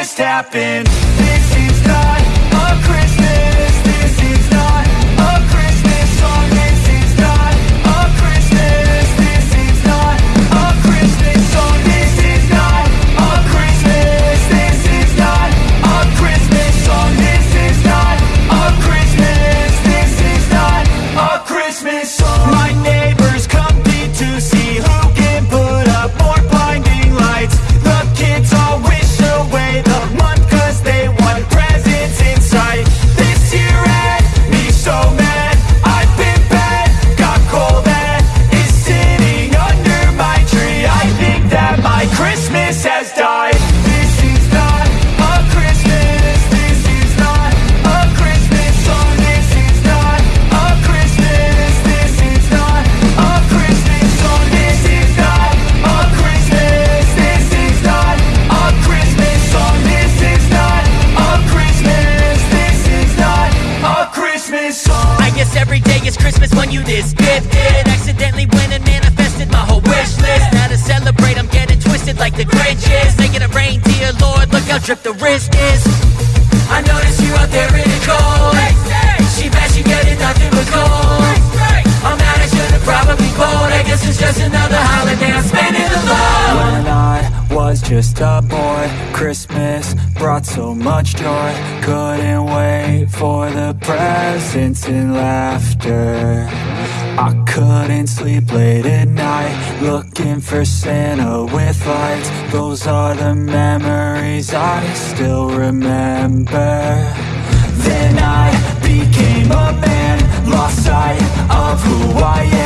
just happened is when you this gifted Accidentally went and manifested my whole wish list. Now to celebrate I'm getting twisted like the Grinch is Making a reindeer, Lord, look how dripped the wrist is. I notice you out there in the cold Just a boy, Christmas brought so much joy. Couldn't wait for the presents and laughter. I couldn't sleep late at night Looking for Santa with lights. Those are the memories I still remember. Then I became a man Lost sight of who I am.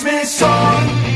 Christmas song.